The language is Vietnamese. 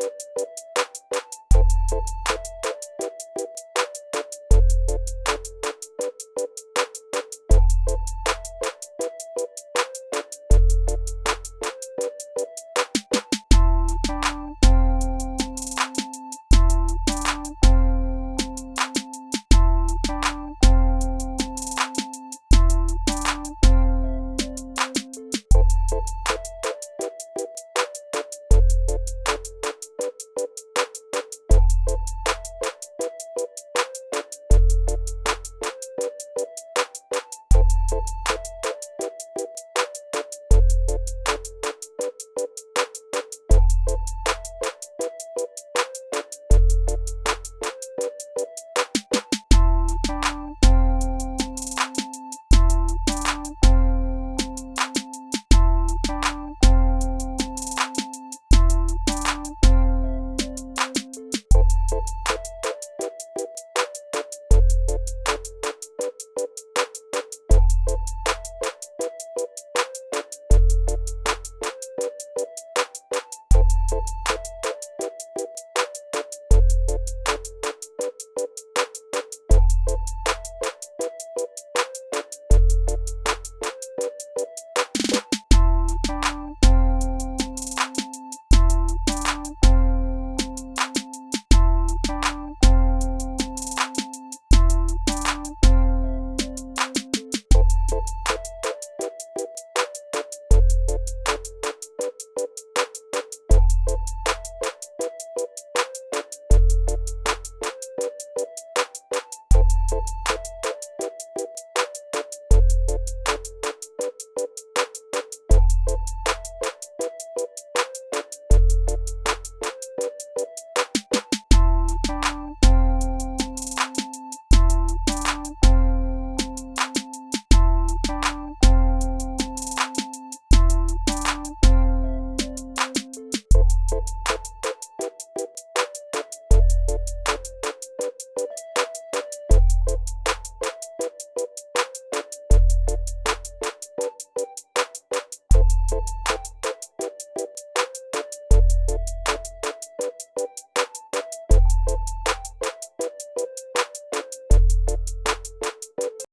you you